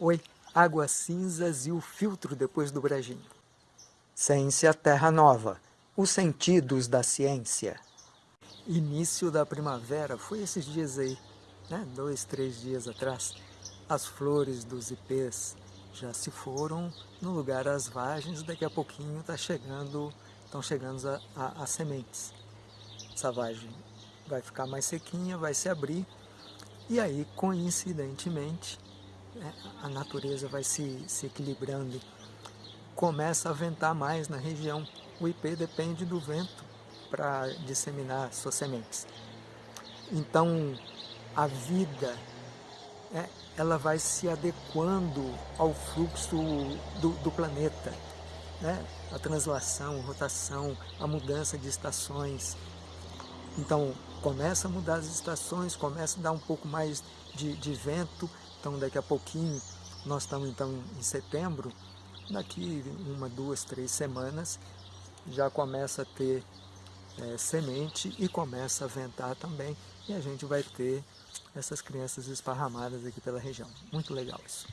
Oi, águas cinzas e o filtro depois do brejinho. Ciência Terra Nova, os sentidos da ciência. Início da primavera, foi esses dias aí, né? dois, três dias atrás. As flores dos ipês já se foram no lugar as vagens, daqui a pouquinho tá chegando, estão chegando as sementes. Essa vagem vai ficar mais sequinha, vai se abrir, e aí, coincidentemente, a natureza vai se, se equilibrando, começa a ventar mais na região. O IP depende do vento para disseminar suas sementes. Então, a vida, é, ela vai se adequando ao fluxo do, do planeta. Né? A translação, rotação, a mudança de estações. Então, começa a mudar as estações, começa a dar um pouco mais de, de vento, então daqui a pouquinho, nós estamos então em setembro, daqui uma, duas, três semanas, já começa a ter é, semente e começa a ventar também, e a gente vai ter essas crianças esparramadas aqui pela região. Muito legal isso.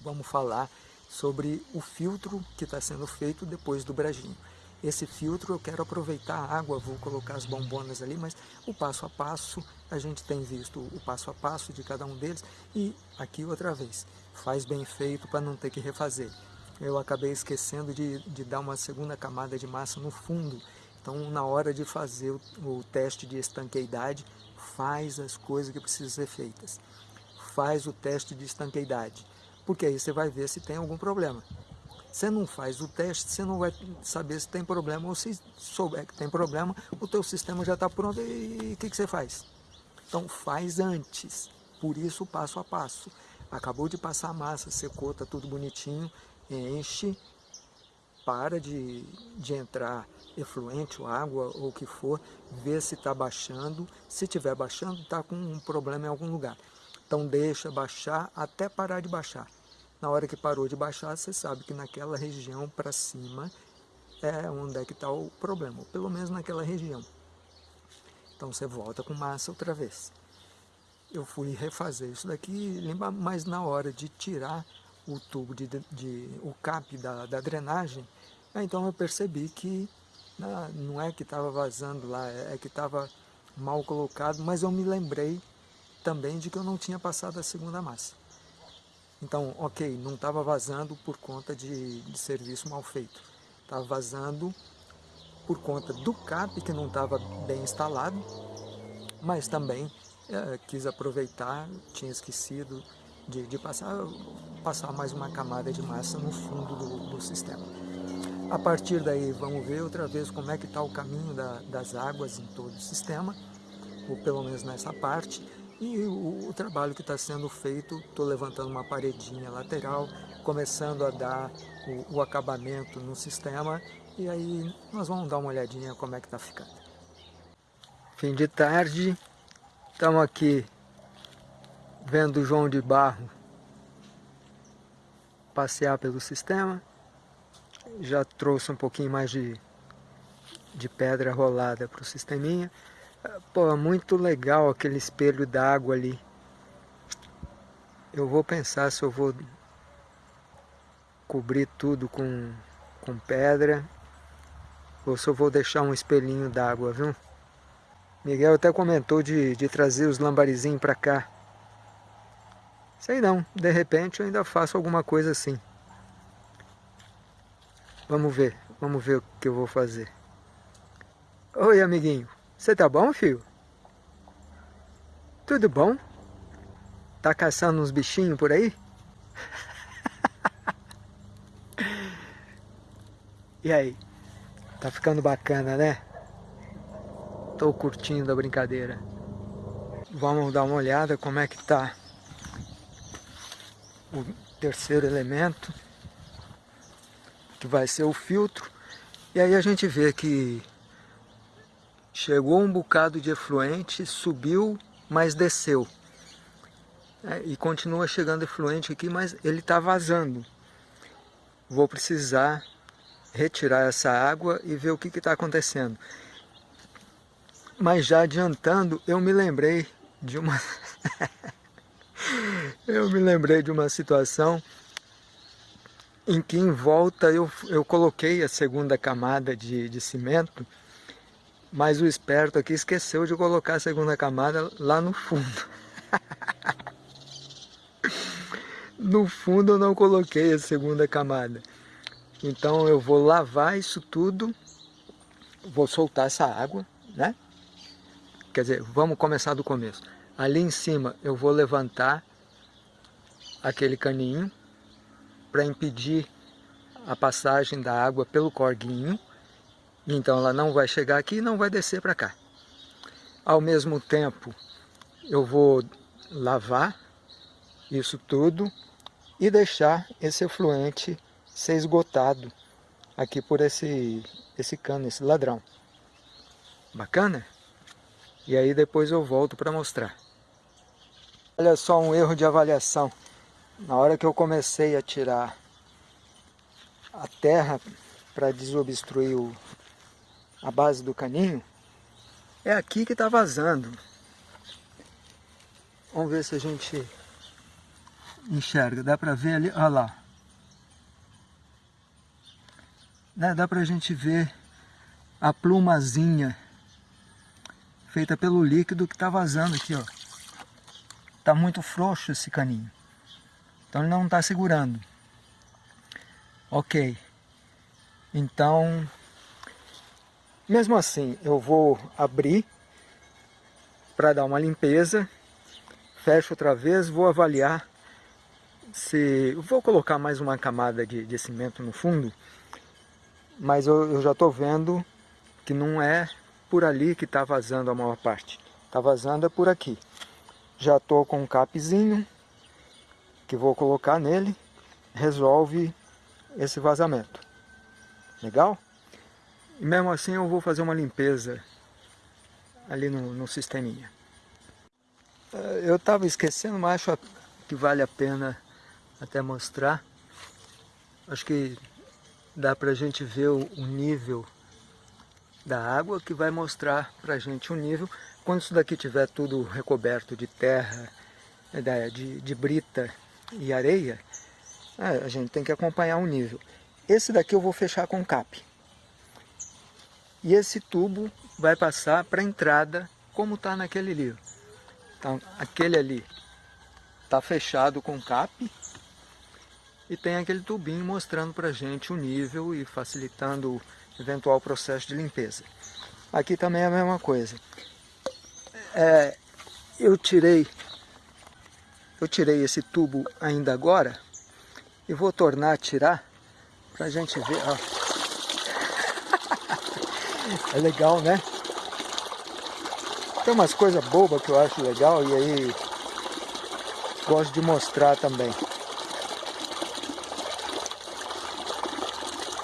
Vamos falar sobre o filtro que está sendo feito depois do brejinho esse filtro, eu quero aproveitar a água, vou colocar as bombonas ali, mas o passo a passo, a gente tem visto o passo a passo de cada um deles, e aqui outra vez, faz bem feito para não ter que refazer. Eu acabei esquecendo de, de dar uma segunda camada de massa no fundo, então na hora de fazer o, o teste de estanqueidade, faz as coisas que precisam ser feitas. Faz o teste de estanqueidade, porque aí você vai ver se tem algum problema. Você não faz o teste, você não vai saber se tem problema, ou se souber que tem problema, o teu sistema já está pronto e o que, que você faz? Então faz antes, por isso passo a passo. Acabou de passar a massa, secou, está tudo bonitinho, enche, para de, de entrar efluente ou água ou o que for, vê se está baixando, se estiver baixando está com um problema em algum lugar. Então deixa baixar até parar de baixar. Na hora que parou de baixar, você sabe que naquela região para cima é onde é que está o problema, pelo menos naquela região. Então você volta com massa outra vez. Eu fui refazer isso daqui, mas na hora de tirar o tubo, de, de o cap da, da drenagem, então eu percebi que não é que estava vazando lá, é, é que estava mal colocado, mas eu me lembrei também de que eu não tinha passado a segunda massa. Então, ok, não estava vazando por conta de, de serviço mal feito. Estava vazando por conta do CAP que não estava bem instalado, mas também é, quis aproveitar, tinha esquecido de, de, passar, passar mais uma camada de massa no fundo do, do sistema. A partir daí vamos ver outra vez como é que está o caminho da, das águas em todo o sistema, ou pelo menos nessa parte, e o, o trabalho que está sendo feito, estou levantando uma paredinha lateral, começando a dar o, o, acabamento no sistema e aí nós vamos dar uma olhadinha como é que está ficando. Fim de tarde, estamos aqui vendo o João de Barro passear pelo sistema. Já trouxe um pouquinho mais de, de pedra rolada para o sisteminha. Pô, muito legal aquele espelho d'água ali. Eu vou pensar se eu vou cobrir tudo com, com pedra ou se eu vou deixar um espelhinho d'água, viu? Miguel até comentou de, de trazer os lambarizinhos para cá. Sei não, de repente eu ainda faço alguma coisa assim. Vamos ver, vamos ver o que eu vou fazer. Oi, amiguinho. Você tá bom, filho? Tudo bom? Tá caçando uns bichinhos por aí? e aí? Tá ficando bacana, né? Tô curtindo a brincadeira. Vamos dar uma olhada como é que tá o terceiro elemento, que vai ser o filtro. E aí a gente vê que Chegou um bocado de efluente, subiu, mas desceu. É, e continua chegando efluente aqui, mas ele está vazando. Vou precisar retirar essa água e ver o que está acontecendo. Mas já adiantando, eu me lembrei de uma, eu me lembrei de uma situação em que em volta eu, eu coloquei a segunda camada de, de cimento, mas o esperto aqui esqueceu de colocar a segunda camada lá no fundo. no fundo eu não coloquei a segunda camada. Então eu vou lavar isso tudo, vou soltar essa água, né? Quer dizer, vamos começar do começo. Ali em cima eu vou levantar aquele caninho para impedir a passagem da água pelo corguinho. Então ela não vai chegar aqui e não vai descer para cá. Ao mesmo tempo eu vou lavar isso tudo e deixar esse efluente ser esgotado aqui por esse, esse cano, esse ladrão. Bacana? E aí depois eu volto para mostrar. Olha só um erro de avaliação. Na hora que eu comecei a tirar a terra para desobstruir o, a base do caninho, é aqui que está vazando. Vamos ver se a gente enxerga. Dá para ver ali, olha lá. Né? Dá para a gente ver a plumazinha feita pelo líquido que está vazando aqui, ó. Tá muito frouxo esse caninho. Então ele não está segurando. Ok. Então, mesmo assim, eu vou abrir para dar uma limpeza. Fecho outra vez, vou avaliar se... Vou colocar mais uma camada de, de cimento no fundo, mas eu, eu já estou vendo que não é por ali que está vazando a maior parte. Está vazando é por aqui. Já estou com um capzinho que vou colocar nele, resolve esse vazamento. Legal? E mesmo assim eu vou fazer uma limpeza ali no, no sisteminha. Eh, eu estava esquecendo, mas acho que vale a pena até mostrar. Acho que dá para a gente ver o, o nível da água que vai mostrar para a gente o nível. Quando isso daqui tiver tudo recoberto de terra, né, de, de brita e areia, é, a gente tem que acompanhar o nível. Esse daqui eu vou fechar com cap. E esse tubo vai passar para a entrada, como está naquele livro. Então, aquele ali está fechado com cap e tem aquele tubinho mostrando para a gente o nível e facilitando o eventual processo de limpeza. Aqui também é a mesma coisa. É, eu tirei eu tirei esse tubo ainda agora e vou tornar a tirar para a gente ver. Ó. é legal, né? Tem umas coisas bobas que eu acho legal e aí gosto de mostrar também.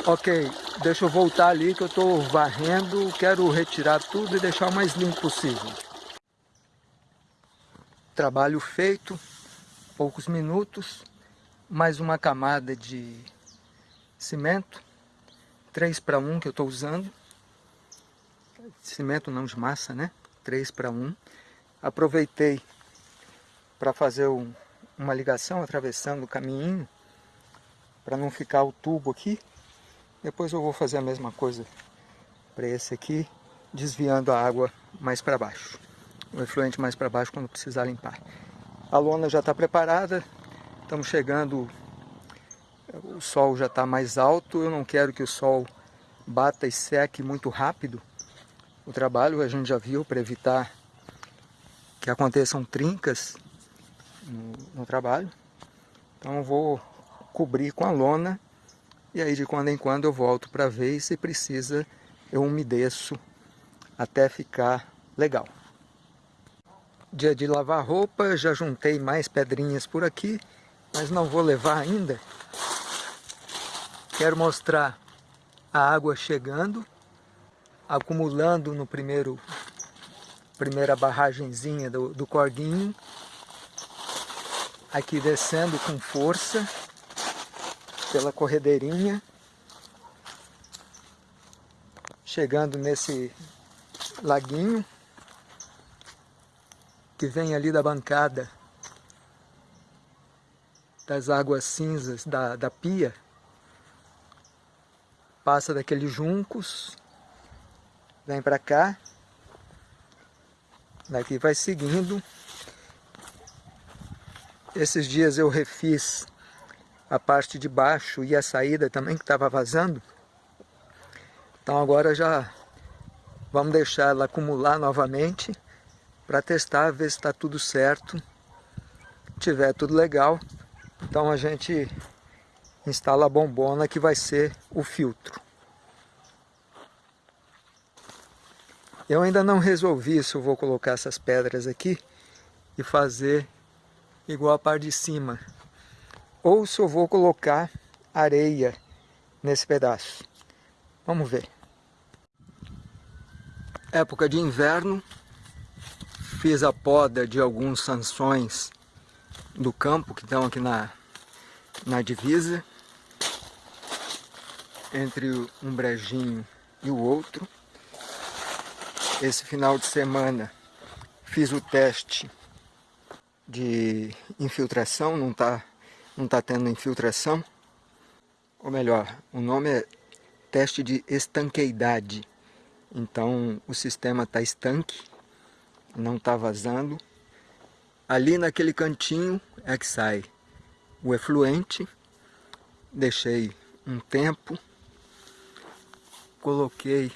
Ok, deixa eu voltar ali que eu estou varrendo, quero retirar tudo e deixar o mais limpo possível. Trabalho feito, poucos minutos, mais uma camada de cimento, 3 para 1 que eu estou usando, cimento não de massa, né? 3 para 1. Aproveitei para fazer um, uma ligação atravessando o caminho, para não ficar o tubo aqui. Depois eu vou fazer a mesma coisa para esse aqui, desviando a água mais para baixo. O efluente mais para baixo quando precisar limpar. A lona já está preparada, estamos chegando, o sol já está mais alto, eu não quero que o sol bata e seque muito rápido o trabalho, a gente já viu, para evitar que aconteçam trincas no, no trabalho. Então vou cobrir com a lona e aí de quando em quando eu volto para ver e se precisa eu umedeço até ficar legal. Dia de lavar roupa, já juntei mais pedrinhas por aqui, mas não vou levar ainda. Quero mostrar a água chegando, acumulando no primeiro primeira barragenzinha do, do corguinho, aqui descendo com força, pela corredeirinha, chegando nesse laguinho que vem ali da bancada das águas cinzas da, da pia, passa daqueles juncos, vem para cá, daqui vai seguindo. Esses dias eu refiz a parte de baixo e a saída também que estava vazando. Então agora já vamos deixar ela acumular novamente para testar, ver se está tudo certo. Tiver tudo legal, então a gente instala a bombona que vai ser o filtro. Eu ainda não resolvi se eu vou colocar essas pedras aqui e fazer igual a parte de cima. Ou se eu vou colocar areia nesse pedaço. Vamos ver. Época de inverno, fiz a poda de alguns sanções do campo que estão aqui na, na divisa entre um brejinho e o outro esse final de semana fiz o teste de infiltração, não está não tá tendo infiltração. Ou melhor, o nome é teste de estanqueidade. Então o sistema está estanque, não está vazando. Ali naquele cantinho é que sai o efluente. Deixei um tempo, coloquei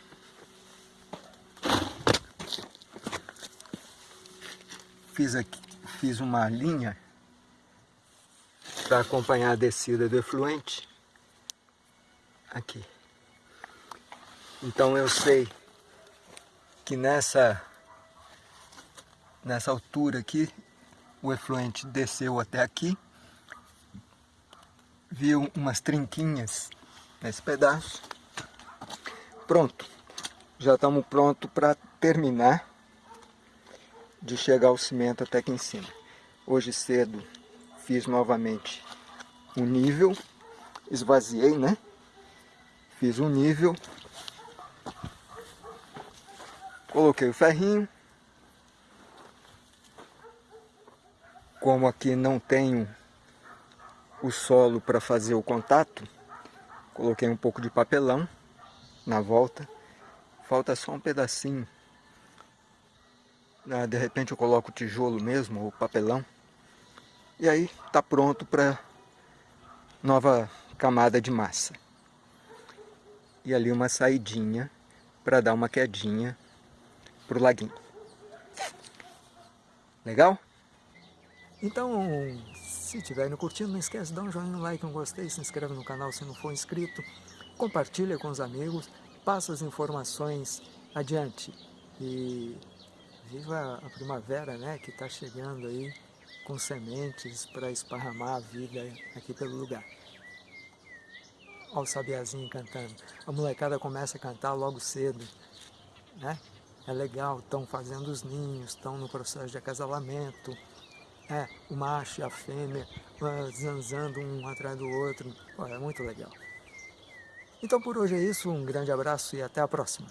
fiz aqui, fiz uma linha para acompanhar a descida do efluente. Aqui. Então eu sei que nessa, nessa altura aqui, o efluente desceu até aqui, viu umas trinquinhas nesse pedaço. Pronto, já estamos prontos para terminar de chegar o cimento até aqui em cima. Hoje cedo fiz novamente um nível, esvaziei, né? Fiz um nível, coloquei o ferrinho. Como aqui não tenho o solo para fazer o contato, coloquei um pouco de papelão na volta. Falta só um pedacinho ah, de repente eu coloco o tijolo mesmo, ou papelão. E aí está pronto para nova camada de massa. E ali uma saidinha para dar uma quedinha para o laguinho. Legal? Então, se estiver curtindo, não esquece de dar um joinha no like, um gostei, se inscreve no canal se não for inscrito, compartilha com os amigos, passa as informações adiante. E Viva a primavera, né, que está chegando aí com sementes para esparramar a vida aqui pelo lugar. Olha o sabiazinho cantando. A molecada começa a cantar logo cedo, né? É legal, estão fazendo os ninhos, estão no processo de acasalamento. É, o macho e a fêmea uh, zanzando um atrás do outro. Pô, é muito legal. Então por hoje é isso, um grande abraço e até a próxima.